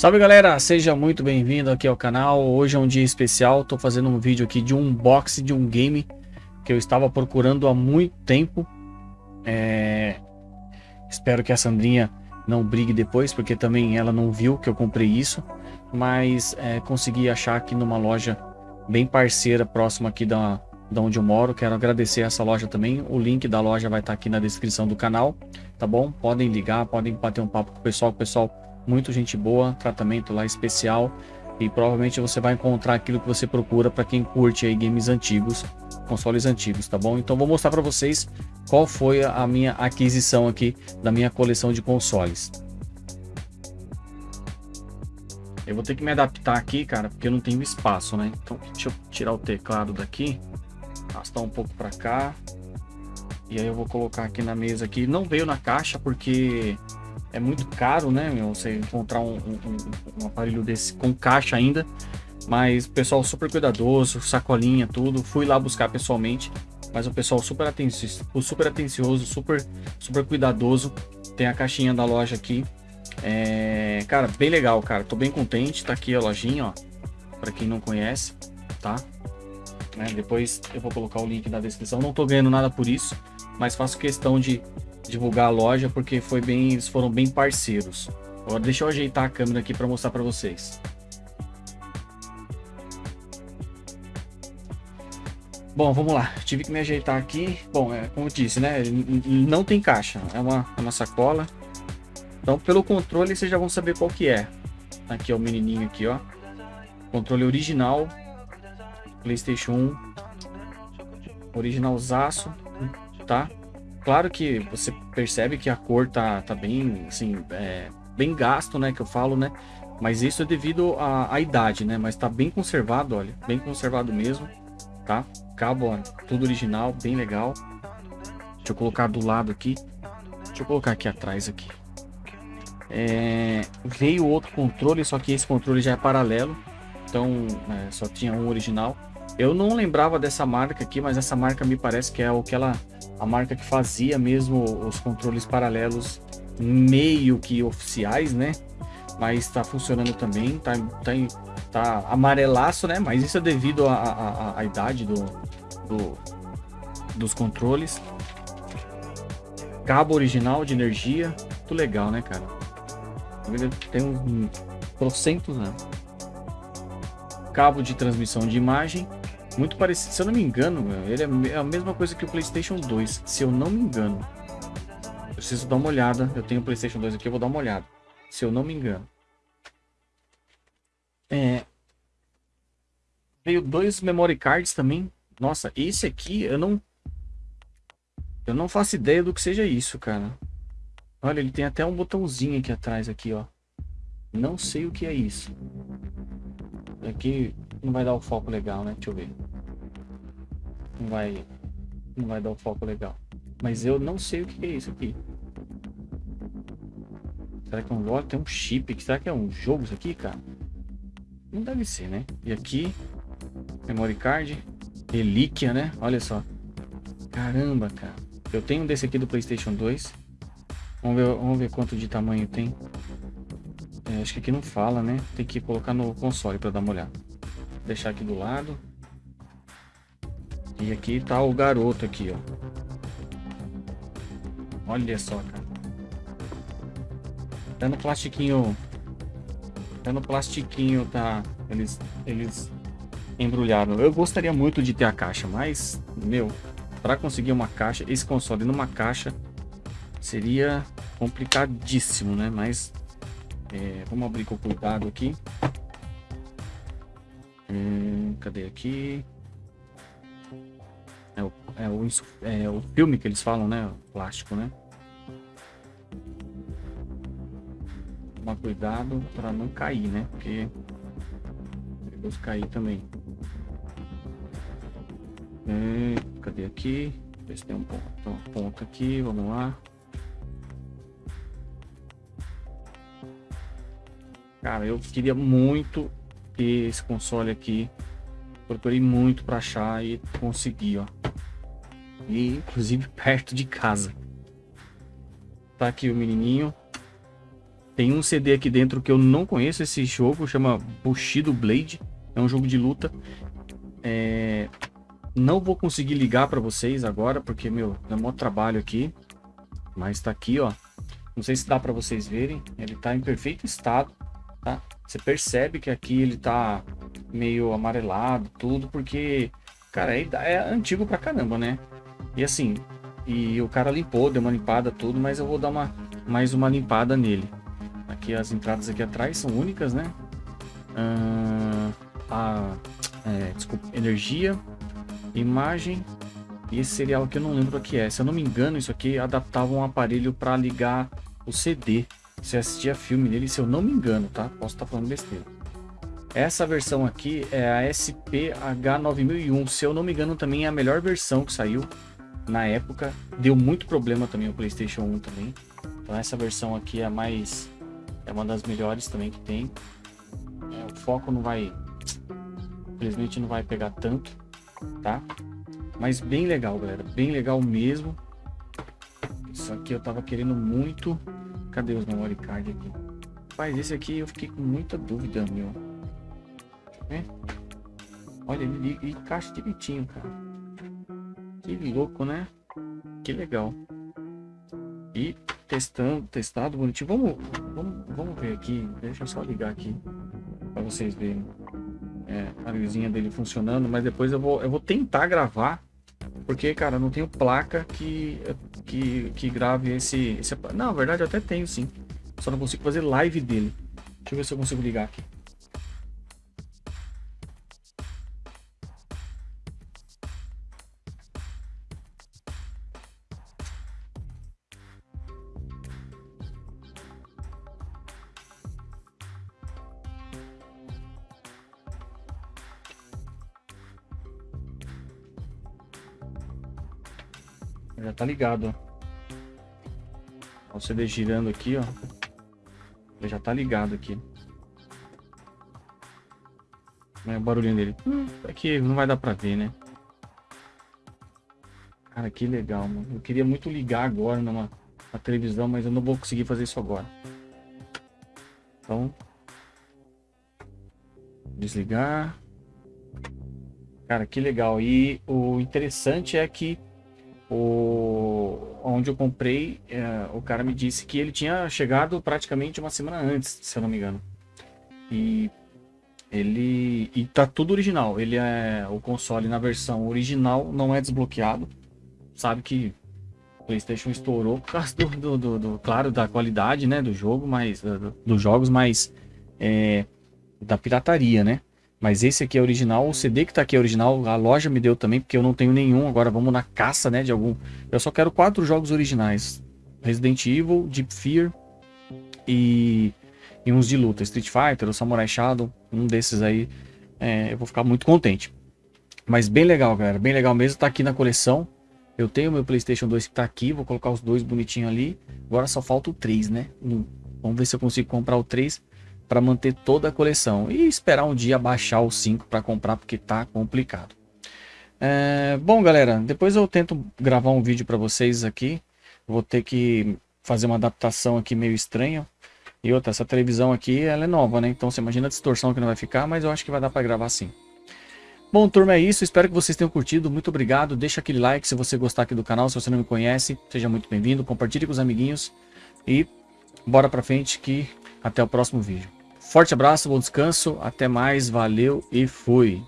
Salve galera, seja muito bem-vindo aqui ao canal. Hoje é um dia especial, tô fazendo um vídeo aqui de um unboxing de um game que eu estava procurando há muito tempo. É... Espero que a Sandrinha não brigue depois, porque também ela não viu que eu comprei isso. Mas é, consegui achar aqui numa loja bem parceira, próxima aqui da, da onde eu moro. Quero agradecer essa loja também. O link da loja vai estar aqui na descrição do canal, tá bom? Podem ligar, podem bater um papo com o pessoal, o pessoal muito gente boa, tratamento lá especial e provavelmente você vai encontrar aquilo que você procura para quem curte aí games antigos, consoles antigos, tá bom? Então vou mostrar para vocês qual foi a minha aquisição aqui da minha coleção de consoles. Eu vou ter que me adaptar aqui, cara, porque eu não tenho espaço, né? Então deixa eu tirar o teclado daqui, arrastar um pouco para cá. E aí eu vou colocar aqui na mesa aqui. Não veio na caixa porque é muito caro, né? Você encontrar um, um, um, aparelho desse com caixa ainda. Mas o pessoal super cuidadoso, sacolinha, tudo. Fui lá buscar pessoalmente. Mas o pessoal super atencioso, super, atencioso, super, super cuidadoso. Tem a caixinha da loja aqui. É, cara, bem legal, cara. Tô bem contente. Tá aqui a lojinha, ó. Pra quem não conhece, tá? Né? Depois eu vou colocar o link na descrição. Não tô ganhando nada por isso. Mas faço questão de divulgar a loja porque foi bem, eles foram bem parceiros. Agora deixa eu ajeitar a câmera aqui para mostrar para vocês. Bom, vamos lá. Tive que me ajeitar aqui. Bom, é, como eu disse, né? Não tem caixa. É uma, é uma sacola. Então, pelo controle, vocês já vão saber qual que é. Aqui é o menininho aqui, ó. Controle original. Playstation 1. Originalzaço, tá? Claro que você percebe que a cor tá, tá bem, assim, é, bem gasto, né? Que eu falo, né? Mas isso é devido à, à idade, né? Mas tá bem conservado, olha. Bem conservado mesmo, tá? Cabo, ó, tudo original, bem legal. Deixa eu colocar do lado aqui. Deixa eu colocar aqui atrás aqui. É, veio outro controle, só que esse controle já é paralelo. Então, é, só tinha um original. Eu não lembrava dessa marca aqui, mas essa marca me parece que é o que ela a marca que fazia mesmo os controles paralelos meio que oficiais, né? Mas está funcionando também, tá, tá, tá amarelaço, né? Mas isso é devido à idade do, do, dos controles. Cabo original de energia, muito legal, né, cara? Tem um trocentos, né? Cabo de transmissão de imagem muito parecido, se eu não me engano, ele é, é a mesma coisa que o Playstation 2, se eu não me engano. Eu preciso dar uma olhada, eu tenho o Playstation 2 aqui, eu vou dar uma olhada. Se eu não me engano. É... Veio dois memory cards também. Nossa, esse aqui eu não... Eu não faço ideia do que seja isso, cara. Olha, ele tem até um botãozinho aqui atrás, aqui, ó. Não sei o que é isso. Aqui não vai dar o foco legal, né? Deixa eu ver não vai, não vai dar um foco legal. Mas eu não sei o que é isso aqui. Será que é um jogo? Tem um chip. Será que é um jogo isso aqui, cara? Não deve ser, né? E aqui, memory card, relíquia, né? Olha só. Caramba, cara. Eu tenho um desse aqui do Playstation 2. Vamos ver, vamos ver quanto de tamanho tem. É, acho que aqui não fala, né? Tem que colocar no console para dar uma olhada. Vou deixar aqui do lado. E aqui tá o garoto aqui, ó. Olha só, cara. Até no plastiquinho... Até no plastiquinho tá... Eles, eles embrulharam. Eu gostaria muito de ter a caixa, mas, meu, para conseguir uma caixa, esse console numa caixa seria complicadíssimo, né? Mas é, vamos abrir com cuidado aqui. Hum, cadê aqui? É o, é o, filme que eles falam, né? O plástico, né? Tomar cuidado para não cair, né? Porque perigoso cair também. É, cadê aqui? Ver se tem um ponto, um ponto aqui, vamos lá. Cara, eu queria muito ter esse console aqui. Procurei muito para achar e consegui, ó. E, inclusive perto de casa. Tá aqui o menininho. Tem um CD aqui dentro que eu não conheço esse jogo, chama Bushido Blade. É um jogo de luta. É... Não vou conseguir ligar para vocês agora, porque, meu, é um trabalho aqui. Mas tá aqui, ó. Não sei se dá para vocês verem. Ele tá em perfeito estado, tá? Você percebe que aqui ele tá meio amarelado, tudo, porque, cara, é, é antigo pra caramba, né? E assim, e o cara limpou, deu uma limpada, tudo, mas eu vou dar uma, mais uma limpada nele. Aqui as entradas aqui atrás são únicas, né? Uh, a, é, desculpa, energia, imagem e esse serial que eu não lembro o que é. Se eu não me engano, isso aqui adaptava um aparelho para ligar o CD. Você assistia filme nele, se eu não me engano, tá? Posso estar tá falando besteira. Essa versão aqui é a SPH9001. Se eu não me engano, também é a melhor versão que saiu na época. Deu muito problema também o PlayStation 1 também. Então essa versão aqui é mais é uma das melhores também que tem. É, o foco não vai infelizmente não vai pegar tanto, tá? Mas bem legal, galera, bem legal mesmo. Isso aqui eu tava querendo muito. Cadê os memory card aqui? Rapaz, esse aqui eu fiquei com muita dúvida, meu. Deixa eu ver. Olha, ele encaixa direitinho, cara. Que louco, né? Que legal. E testando, testado bonitinho. Vamos, vamos, vamos ver aqui. Deixa eu só ligar aqui para vocês verem é, a luzinha dele funcionando. Mas depois eu vou, eu vou tentar gravar. Porque, cara, não tenho placa que, que, que grave esse, esse... Não, na verdade eu até tenho sim. Só não consigo fazer live dele. Deixa eu ver se eu consigo ligar aqui. Já tá ligado, ó. O CD girando aqui, ó. Já tá ligado aqui. É o barulhinho dele. Hum, aqui não vai dar pra ver, né? Cara, que legal, mano. Eu queria muito ligar agora numa televisão, mas eu não vou conseguir fazer isso agora. Então... Desligar. Cara, que legal. E o interessante é que o, onde eu comprei, é, o cara me disse que ele tinha chegado praticamente uma semana antes, se eu não me engano. E ele e tá tudo original. Ele é o console na versão original, não é desbloqueado. Sabe que PlayStation estourou por causa do, do, do, do claro, da qualidade, né, do jogo, mas do, dos jogos, mas é, da pirataria, né? Mas esse aqui é original, o CD que tá aqui é original, a loja me deu também, porque eu não tenho nenhum. Agora vamos na caça, né, de algum. Eu só quero quatro jogos originais. Resident Evil, Deep Fear e, e uns de luta. Street Fighter, o Samurai Shadow, um desses aí. É, eu vou ficar muito contente. Mas bem legal, galera, bem legal mesmo. Tá aqui na coleção. Eu tenho meu Playstation 2 que tá aqui, vou colocar os dois bonitinhos ali. Agora só falta o 3, né? Vamos ver se eu consigo comprar o 3 para manter toda a coleção e esperar um dia baixar o 5 para comprar porque tá complicado. É, bom, galera, depois eu tento gravar um vídeo para vocês aqui. Vou ter que fazer uma adaptação aqui meio estranha. E outra, essa televisão aqui, ela é nova, né? Então você imagina a distorção que não vai ficar, mas eu acho que vai dar para gravar sim. Bom, turma, é isso. Espero que vocês tenham curtido. Muito obrigado. Deixa aquele like se você gostar aqui do canal. Se você não me conhece, seja muito bem-vindo. Compartilhe com os amiguinhos. E bora pra frente que até o próximo vídeo. Forte abraço, bom descanso, até mais, valeu e fui!